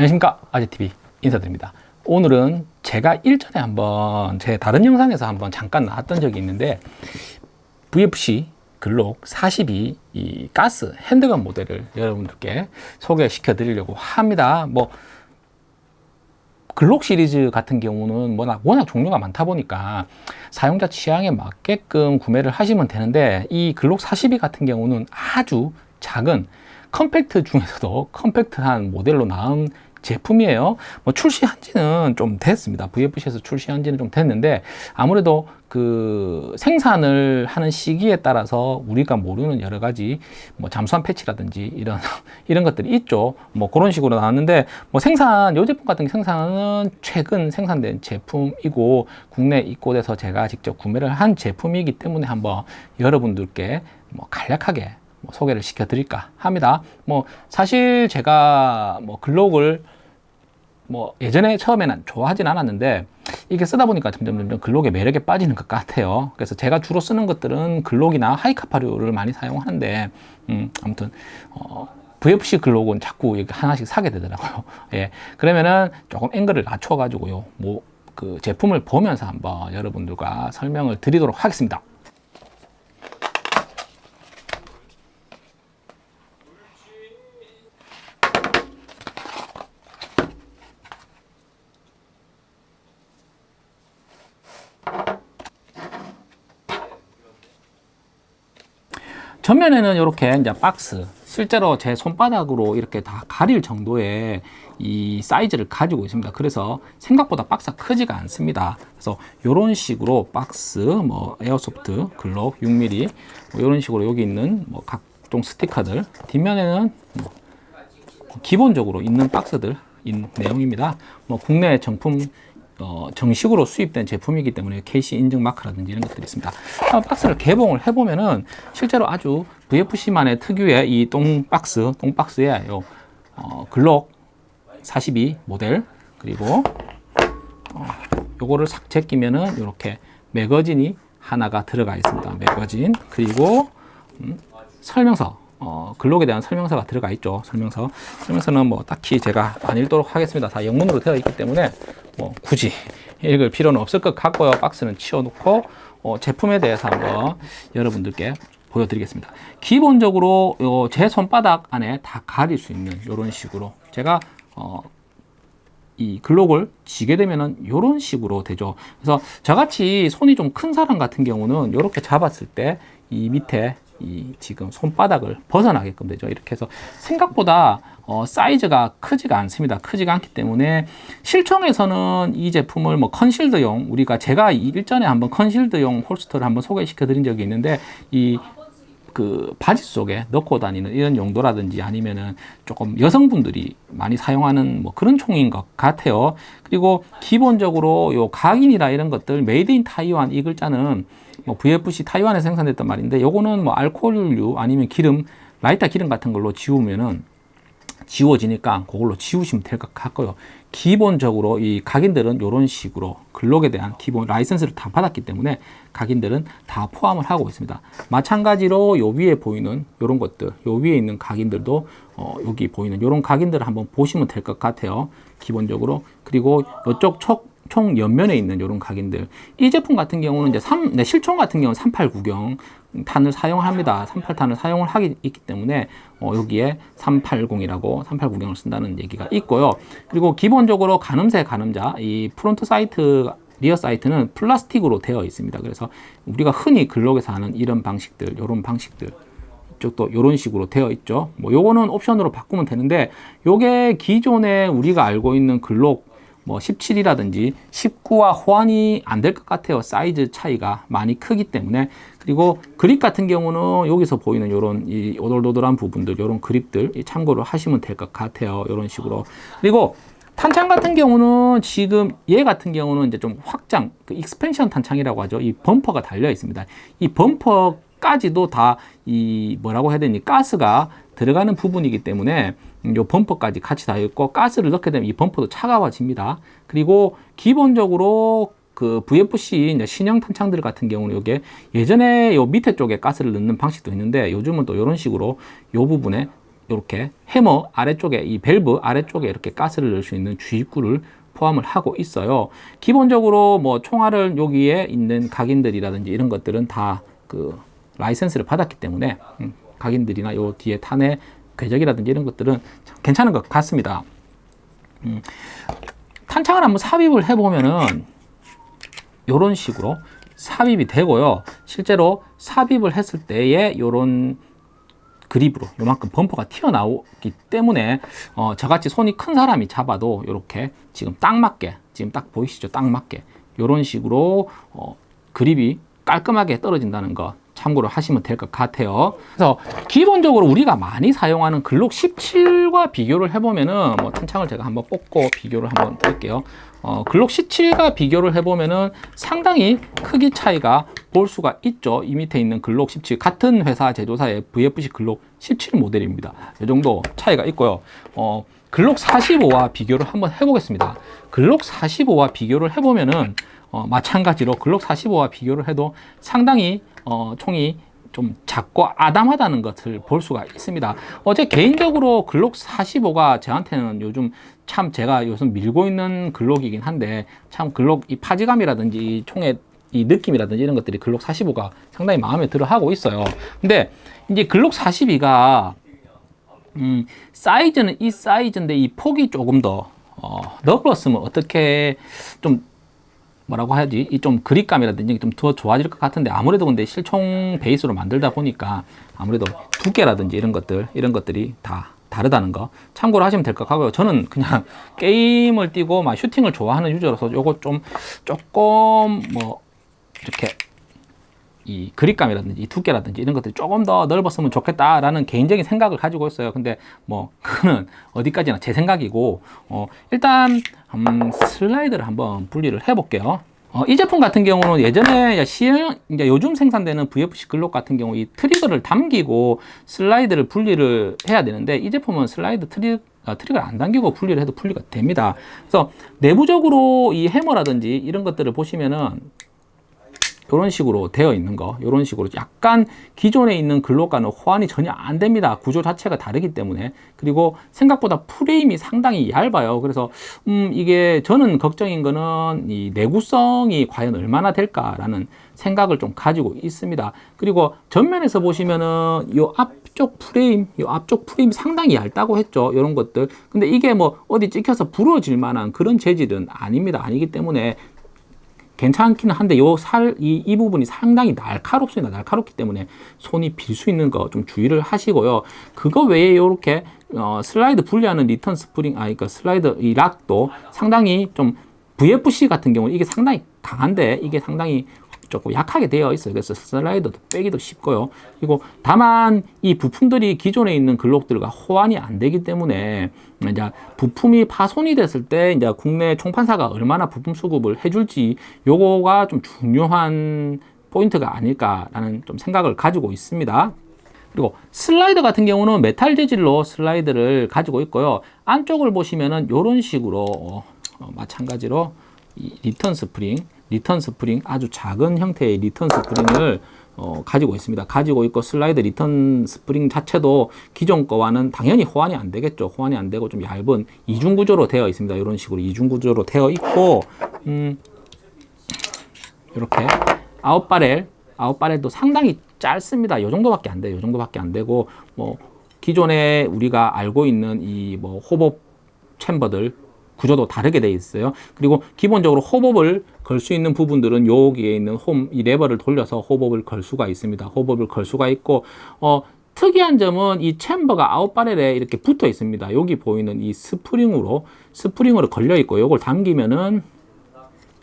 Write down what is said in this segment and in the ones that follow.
안녕하십니까. 아재TV 인사드립니다. 오늘은 제가 일전에 한번 제 다른 영상에서 한번 잠깐 나왔던 적이 있는데 VFC 글록 42 이 가스 핸드건 모델을 여러분들께 소개시켜 드리려고 합니다. 뭐 글록 시리즈 같은 경우는 워낙, 워낙 종류가 많다 보니까 사용자 취향에 맞게끔 구매를 하시면 되는데 이 글록 42 같은 경우는 아주 작은 컴팩트 중에서도 컴팩트한 모델로 나온 제품이에요. 뭐 출시한 지는 좀 됐습니다. VFC에서 출시한 지는 좀 됐는데 아무래도 그 생산을 하는 시기에 따라서 우리가 모르는 여러 가지 뭐 잠수함 패치라든지 이런 이런 것들이 있죠. 뭐 그런 식으로 나왔는데 뭐 생산 요 제품 같은 생산은 최근 생산된 제품이고 국내 입고돼서 제가 직접 구매를 한 제품이기 때문에 한번 여러분들께 뭐 간략하게 뭐 소개를 시켜 드릴까 합니다. 뭐 사실 제가 뭐 글록을 뭐 예전에 처음에는 좋아하진 않았는데 이게 쓰다 보니까 점점 점점 글록의 매력에 빠지는 것 같아요. 그래서 제가 주로 쓰는 것들은 글록이나 하이카파류를 많이 사용하는데 음, 아무튼 어, VFC 글록은 자꾸 하나씩 사게 되더라고요. 예. 그러면은 조금 앵글을 낮춰 가지고요. 뭐 그 제품을 보면서 한번 여러분들과 설명을 드리도록 하겠습니다 전면에는 이렇게 이제 박스 실제로 제 손바닥으로 이렇게 다 가릴 정도의 이 사이즈를 가지고 있습니다. 그래서 생각보다 박스가 크지가 않습니다. 그래서 이런 식으로 박스 뭐 airsoft 글록 6mm 뭐 이런 식으로 여기 있는 뭐 각종 스티커들 뒷면에는 뭐 기본적으로 있는 박스들 인 내용입니다. 뭐 국내 정품 어, 정식으로 수입된 제품이기 때문에 KC 인증 마크라든지 이런 것들이 있습니다. 박스를 개봉을 해보면은 실제로 아주 VFC만의 특유의 이 똥 박스, 똥 박스에 요 어, 글록 42 모델 그리고 어, 요거를 싹 제끼면은 이렇게 매거진이 하나가 들어가 있습니다. 매거진 그리고 음, 설명서 어, 글록에 대한 설명서가 들어가 있죠. 설명서. 설명서는 뭐 딱히 제가 안 읽도록 하겠습니다. 다 영문으로 되어 있기 때문에 뭐 굳이 읽을 필요는 없을 것 같고요. 박스는 치워놓고 어, 제품에 대해서 한번 여러분들께 보여드리겠습니다. 기본적으로 요, 제 손바닥 안에 다 가릴 수 있는 이런 식으로 제가 어, 이 글록을 쥐게 되면은 이런 식으로 되죠. 그래서 저같이 손이 좀 큰 사람 같은 경우는 이렇게 잡았을 때 이 밑에 이 지금 손바닥을 벗어나게끔 되죠. 이렇게 해서 생각보다 어, 사이즈가 크지가 않습니다. 크지가 않기 때문에 실총에서는 이 제품을 뭐 컨실드용 우리가 제가 일전에 한번 컨실드용 홀스터를 한번 소개시켜 드린 적이 있는데 이 그 바지 속에 넣고 다니는 이런 용도라든지 아니면은 조금 여성분들이 많이 사용하는 뭐 그런 총인 것 같아요. 그리고 기본적으로 요 각인이라 이런 것들 made in Taiwan 이 글자는 뭐 VFC 타이완에 생산됐단 말인데 요거는 뭐 알코올류 아니면 기름 라이터 기름 같은 걸로 지우면은 지워지니까 그걸로 지우시면 될 것 같고요. 기본적으로 이 각인들은 이런 식으로 글록에 대한 기본 라이선스를 다 받았기 때문에 각인들은 다 포함을 하고 있습니다. 마찬가지로 요 위에 보이는 이런 것들 요 위에 있는 각인들도 어, 여기 보이는 이런 각인들을 한번 보시면 될 것 같아요. 기본적으로. 그리고 이쪽 촉 총 옆면에 있는 이런 각인들. 이 제품 같은 경우는 이제 3, 네, 실총 같은 경우는 380구경 탄을 사용합니다. 38탄을 사용을 하기 있기 때문에 어, 여기에 380이라고 380구경을 쓴다는 얘기가 있고요. 그리고 기본적으로 가늠새 가늠자 이 front sight rear sight는 플라스틱으로 되어 있습니다. 그래서 우리가 흔히 글록에서 하는 이런 방식들 이런 방식들 이쪽도 이런 식으로 되어 있죠. 뭐 요거는 옵션으로 바꾸면 되는데 요게 기존에 우리가 알고 있는 글록 뭐 17이라든지 19와 호환이 안 될 것 같아요. 사이즈 차이가 많이 크기 때문에 그리고 그립 같은 경우는 여기서 보이는 이런 이 오돌도돌한 부분들 이런 그립들 참고를 하시면 될 것 같아요. 이런 식으로 그리고 탄창 같은 경우는 지금 얘 같은 경우는 이제 좀 확장 그 expansion 탄창이라고 하죠. 이 범퍼가 달려 있습니다. 이 범퍼까지도 다 이 뭐라고 해야 되니 가스가 들어가는 부분이기 때문에 요 범퍼까지 같이 다 있고 가스를 넣게 되면 이 범퍼도 차가워집니다. 그리고 기본적으로 그 VFC 신형 탄창들 같은 경우는 이게 예전에 요 밑에 쪽에 가스를 넣는 방식도 있는데 요즘은 또 이런 식으로 요 부분에 이렇게 해머 아래쪽에 이 밸브 아래쪽에 이렇게 가스를 넣을 수 있는 주입구를 포함을 하고 있어요. 기본적으로 뭐 총알을 여기에 있는 각인들이라든지 이런 것들은 다 그 라이센스를 받았기 때문에 음, 각인들이나 요 뒤에 탄의 궤적이라든지 이런 것들은 괜찮은 것 같습니다. 음, 탄창을 한번 삽입을 해보면은 이런 식으로 삽입이 되고요. 실제로 삽입을 했을 때에 이런 그립으로 요만큼 범퍼가 튀어나오기 때문에 어, 저같이 손이 큰 사람이 잡아도 이렇게 지금 딱 맞게 지금 딱 보이시죠? 딱 맞게 이런 식으로 어, 그립이 깔끔하게 떨어진다는 거 참고로 하시면 될 것 같아요. 그래서 기본적으로 우리가 많이 사용하는 글록 17과 비교를 해보면은 뭐 탄창을 제가 한번 뽑고 비교를 한번 드릴게요. 어, 글록 17과 비교를 해보면은 상당히 크기 차이가 볼 수가 있죠. 이 밑에 있는 글록 17 같은 회사 제조사의 VFC 글록 17 모델입니다. 이 정도 차이가 있고요. 어, 글록 45와 비교를 한번 해보겠습니다. 글록 45와 비교를 해보면은 어, 마찬가지로 글록 45와 비교를 해도 상당히 어, 총이 좀 작고 아담하다는 것을 볼 수가 있습니다. 어제 개인적으로 글록 45가 저한테는 요즘 참 제가 요즘 밀고 있는 글록이긴 한데 참 글록 이 파지감이라든지 이 총의 이 느낌이라든지 이런 것들이 글록 45가 상당히 마음에 들어 하고 있어요. 근데 이제 글록 42가 음, 사이즈는 이 사이즈인데 이 폭이 조금 더 어, 넓었으면 어떻게 좀 뭐라고 해야지? 이 좀 그립감이라든지 좀 더 좋아질 것 같은데 아무래도 근데 실총 베이스로 만들다 보니까 아무래도 두께라든지 이런 것들 이런 것들이 다 다르다는 거 참고로 하시면 될 것 같고요. 저는 그냥 게임을 뛰고 막 슈팅을 좋아하는 유저로서 요거 좀 조금 뭐 이렇게 이 그립감이라든지 이 두께라든지 이런 것들이 조금 더 넓었으면 좋겠다라는 개인적인 생각을 가지고 있어요. 근데 뭐 그거는 어디까지나 제 생각이고 어 일단 음, 슬라이드를 한번 분리를 해볼게요. 어, 이 제품 같은 경우는 예전에 시행, 이제 요즘 생산되는 VFC 글록 같은 경우 이 트리거를 당기고 슬라이드를 분리를 해야 되는데 이 제품은 슬라이드 트리, 어, 트리거를 안 당기고 분리를 해도 분리가 됩니다. 그래서 내부적으로 이 해머라든지 이런 것들을 보시면은 이런 식으로 되어 있는 거 이런 식으로 약간 기존에 있는 글록과는 호환이 전혀 안 됩니다. 구조 자체가 다르기 때문에. 그리고 생각보다 프레임이 상당히 얇아요. 그래서 음 이게 저는 걱정인 거는 이 내구성이 과연 얼마나 될까라는 생각을 좀 가지고 있습니다. 그리고 전면에서 보시면은 이 앞쪽 프레임 이 앞쪽 프레임이 상당히 얇다고 했죠. 이런 것들. 근데 이게 뭐 어디 찍혀서 부러질 만한 그런 재질은 아닙니다. 아니기 때문에 괜찮기는 한데 요 살, 이, 이 부분이 상당히 날카롭습니다. 날카롭기 때문에 손이 베일 수 있는 거 좀 주의를 하시고요. 그거 외에 요렇게 어, 슬라이드 분리하는 리턴 스프링, 아, 그러니까 슬라이드 이 lock도 상당히 좀 VFC 같은 경우는 이게 상당히 강한데 이게 상당히 조금 약하게 되어 있어요. 그래서 슬라이더도 빼기도 쉽고요. 그리고 다만 이 부품들이 기존에 있는 글록들과 호환이 안 되기 때문에 이제 부품이 파손이 됐을 때 이제 국내 총판사가 얼마나 부품 수급을 해줄지 요거가 좀 중요한 포인트가 아닐까라는 좀 생각을 가지고 있습니다. 그리고 슬라이더 같은 경우는 메탈 재질로 슬라이드를 가지고 있고요. 안쪽을 보시면은 이런 식으로 어, 마찬가지로 리턴 스프링 리턴 스프링 아주 작은 형태의 리턴 스프링을 어, 가지고 있습니다. 가지고 있고 슬라이드 리턴 스프링 자체도 기존 거와는 당연히 호환이 안 되겠죠. 호환이 안 되고 좀 얇은 이중 구조로 되어 있습니다. 이런 식으로 이중 구조로 되어 있고 음, 이렇게 out barrel out barrel도 상당히 짧습니다. 이 정도밖에 안 돼요. 이 정도밖에 안 되고 뭐 기존에 우리가 알고 있는 이 뭐 hop-up chamber들 구조도 다르게 되어 있어요. 그리고 기본적으로 hop-up을 걸 수 있는 부분들은 여기에 있는 홈, 이 레버를 돌려서 hop-up을 걸 수가 있습니다. hop-up을 걸 수가 있고, 어, 특이한 점은 이 chamber가 out barrel에 이렇게 붙어 있습니다. 여기 보이는 이 스프링으로, 스프링으로 걸려 있고, 이걸 당기면은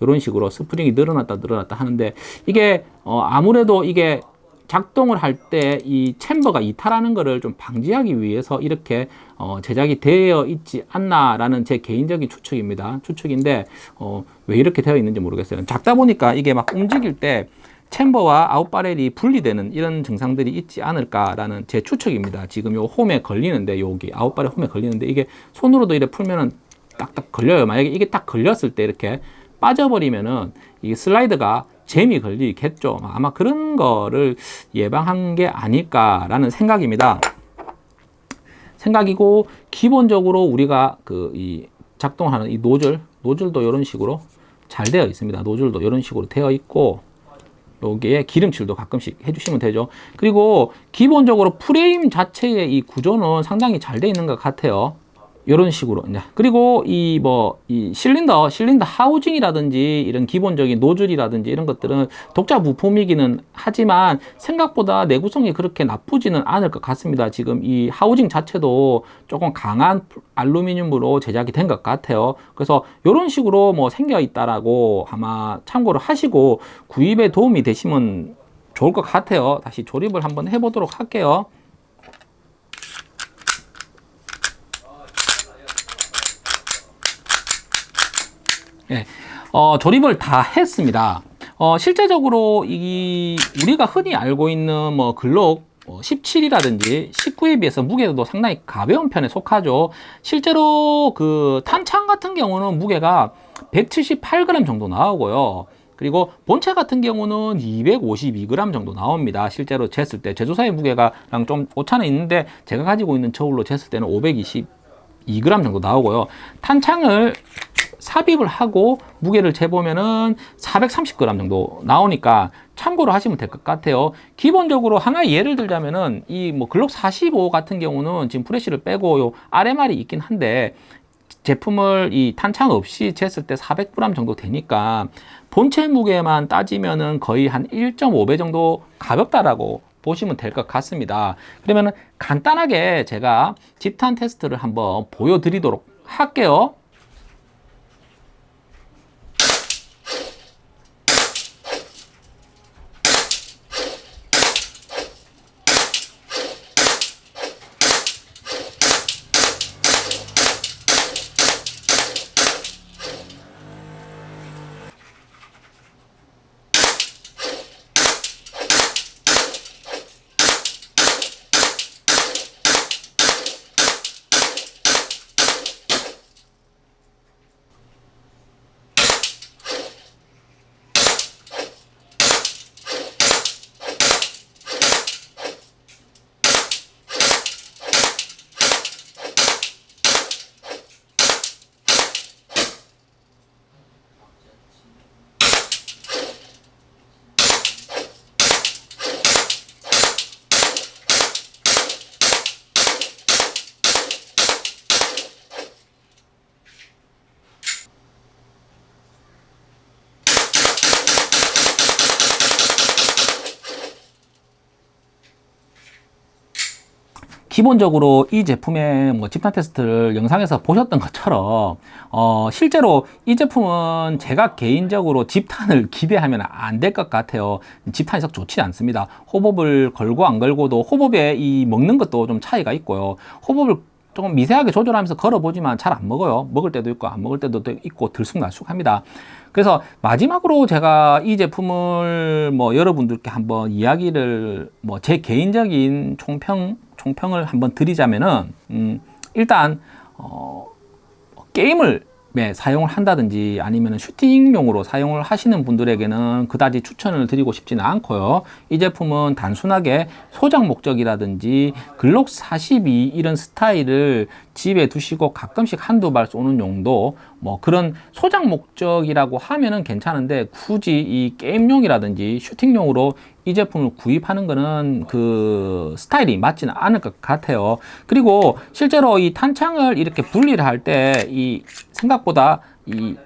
이런 식으로 스프링이 늘어났다 늘어났다 하는데 이게 어, 아무래도 이게 작동을 할 때 이 chamber가 이탈하는 것을 좀 방지하기 위해서 이렇게 어, 제작이 되어 있지 않나라는 제 개인적인 추측입니다. 추측인데 어, 왜 이렇게 되어 있는지 모르겠어요. 작다 보니까 이게 막 움직일 때 챔버와 아웃바렐이 분리되는 이런 증상들이 있지 않을까라는 제 추측입니다. 지금 요 홈에 걸리는데 여기 out barrel 홈에 걸리는데 이게 손으로도 이렇게 풀면은 딱딱 걸려요. 만약에 이게 딱 걸렸을 때 이렇게 빠져버리면은 이 슬라이드가 잼이 걸리겠죠. 아마 그런 거를 예방한 게 아닐까라는 생각입니다. 생각이고 기본적으로 우리가 그 이 작동하는 이 노즐 노즐도 이런 식으로 잘 되어 있습니다. 노즐도 이런 식으로 되어 있고 여기에 기름칠도 가끔씩 해주시면 되죠. 그리고 기본적으로 프레임 자체의 이 구조는 상당히 잘 되어 있는 것 같아요. 이런 식으로. 이제 그리고 이 뭐 이 실린더 실린더 하우징이라든지 이런 기본적인 노즐이라든지 이런 것들은 독자 부품이기는 하지만 생각보다 내구성이 그렇게 나쁘지는 않을 것 같습니다. 지금 이 하우징 자체도 조금 강한 알루미늄으로 제작이 된 것 같아요. 그래서 이런 식으로 뭐 생겨 있다라고 아마 참고를 하시고 구입에 도움이 되시면 좋을 것 같아요. 다시 조립을 한번 해보도록 할게요 예, 어, 조립을 다 했습니다. 어, 실제적으로 이 우리가 흔히 알고 있는 뭐 글록 17이라든지 19에 비해서 무게도 상당히 가벼운 편에 속하죠. 실제로 그 탄창 같은 경우는 무게가 178g 정도 나오고요. 그리고 본체 같은 경우는 252g 정도 나옵니다. 실제로 쟀을 때 제조사의 무게가랑 좀 오차는 있는데 제가 가지고 있는 저울로 쟀을 때는 522g 정도 나오고요. 탄창을 삽입을 하고 무게를 재보면은 430g 정도 나오니까 참고로 하시면 될 것 같아요. 기본적으로 하나 예를 들자면은 이 뭐 글록 45 같은 경우는 지금 프레쉬를 빼고 요 RMR이 있긴 한데 제품을 이 탄창 없이 쟀을 때 400g 정도 되니까 본체 무게만 따지면은 거의 한 1.5배 정도 가볍다라고 보시면 될 것 같습니다. 그러면은 간단하게 제가 집탄 테스트를 한번 보여드리도록 할게요. 기본적으로 이 제품의 뭐 집탄 테스트를 영상에서 보셨던 것처럼 어, 실제로 이 제품은 제가 개인적으로 집탄을 기대하면 안 될 것 같아요. 집탄이 썩 좋지 않습니다. 호법을 걸고 안 걸고도 호법에 이 먹는 것도 좀 차이가 있고요. 호법을 조금 미세하게 조절하면서 걸어보지만 잘 안 먹어요. 먹을 때도 있고 안 먹을 때도 있고 들쑥날쑥합니다. 그래서 마지막으로 제가 이 제품을 뭐 여러분들께 한번 이야기를 뭐 제 개인적인 총평 총평을 한번 드리자면은 음, 일단 어, 게임을 네, 사용을 한다든지 아니면 슈팅용으로 사용을 하시는 분들에게는 그다지 추천을 드리고 싶지는 않고요. 이 제품은 단순하게 소장 목적이라든지 글록 42 이런 스타일을 집에 두시고 가끔씩 한두 발 쏘는 용도 뭐 그런 소장 목적이라고 하면은 괜찮은데 굳이 이 게임용이라든지 슈팅용으로 이 제품을 구입하는 거는 그 스타일이 맞지는 않을 것 같아요 그리고 실제로 이 탄창을 이렇게 분리를 할 때 이 생각보다 이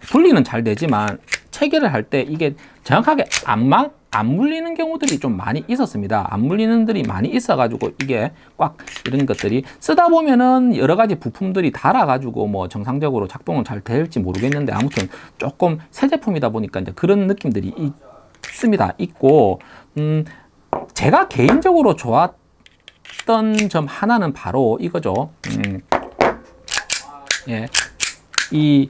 분리는 잘 되지만 체결을 할 때 이게 정확하게 안만 안 물리는 경우들이 좀 많이 있었습니다. 안 물리는 들이 많이 있어 가지고 이게 꽉 이런 것들이 쓰다 보면은 여러 가지 부품들이 달아 가지고 뭐 정상적으로 작동은 잘 될지 모르겠는데 아무튼 조금 새 제품이다 보니까 이제 그런 느낌들이 있습니다. 있고 음 제가 개인적으로 좋았던 점 하나는 바로 이거죠. 음, 예, 이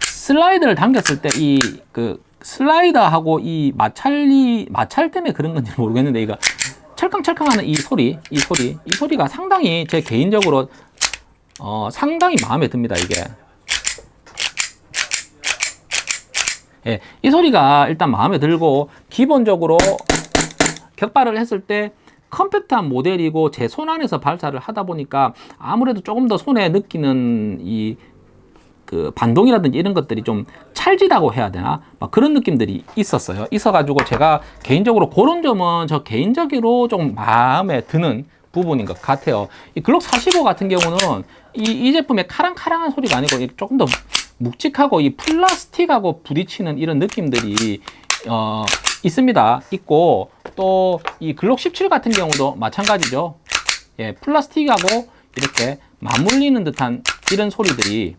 슬라이드를 당겼을 때 이 그 슬라이더하고 이 마찰이 마찰 때문에 그런 건지 모르겠는데 이거 찰캉찰캉하는 이 소리 이 소리 이 소리가 상당히 제 개인적으로 어, 상당히 마음에 듭니다 이게 예, 이 소리가 일단 마음에 들고 기본적으로 격발을 했을 때 컴팩트한 모델이고 제 손 안에서 발사를 하다 보니까 아무래도 조금 더 손에 느끼는 이 그 반동이라든지 이런 것들이 좀 찰지다고 해야 되나? 막 그런 느낌들이 있었어요. 있어 가지고 제가 개인적으로 그런 점은 저 개인적으로 좀 마음에 드는 부분인 것 같아요. 이 글록 45 같은 경우는 이, 이 제품의 카랑카랑한 소리가 아니고 이 조금 더 묵직하고 이 플라스틱하고 부딪히는 이런 느낌들이 어, 있습니다 있고 또 이 글록 17 같은 경우도 마찬가지죠 예, 플라스틱하고 이렇게 맞물리는 듯한 이런 소리들이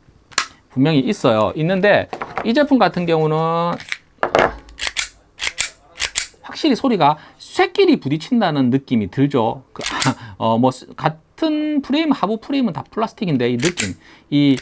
분명히 있어요. 있는데 이 제품 같은 경우는 확실히 소리가 쇠끼리 부딪힌다는 느낌이 들죠. 그, 어, 뭐 같은 프레임, 하부 프레임은 다 플라스틱인데 이 느낌, 이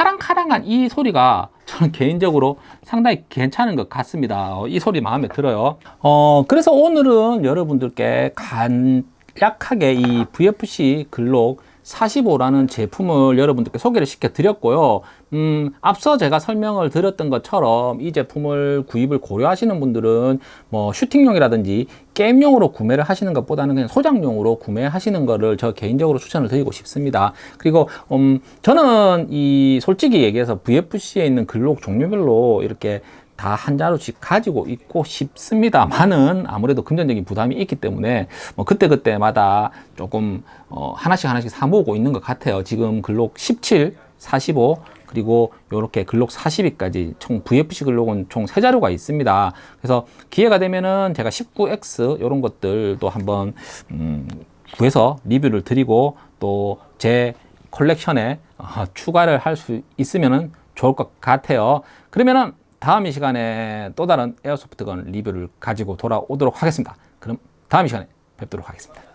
카랑카랑한 이 소리가 저는 개인적으로 상당히 괜찮은 것 같습니다. 어, 이 소리 마음에 들어요. 어, 그래서 오늘은 여러분들께 간략하게 이 VFC 글록 45라는 제품을 여러분들께 소개를 시켜 드렸고요. 음, 앞서 제가 설명을 드렸던 것처럼 이 제품을 구입을 고려하시는 분들은 뭐 슈팅용이라든지 게임용으로 구매를 하시는 것보다는 그냥 소장용으로 구매하시는 거를 저 개인적으로 추천을 드리고 싶습니다. 그리고 음, 저는 이 솔직히 얘기해서 VFC에 있는 글록 종류별로 이렇게 다 한 자루씩 가지고 있고 싶습니다만은 아무래도 금전적인 부담이 있기 때문에 뭐 그때그때마다 조금 어 하나씩 하나씩 사 모으고 있는 것 같아요. 지금 글록 17, 45 그리고 이렇게 글록 42까지 총 VFC 글록은 총 세 자루가 있습니다. 그래서 기회가 되면은 제가 19X 이런 것들도 한번 음 구해서 리뷰를 드리고 또 제 컬렉션에 어, 추가를 할 수 있으면은 좋을 것 같아요. 그러면은 다음 이 시간에 또 다른 에어소프트건 리뷰를 가지고 돌아오도록 하겠습니다. 그럼 다음 이 시간에 뵙도록 하겠습니다.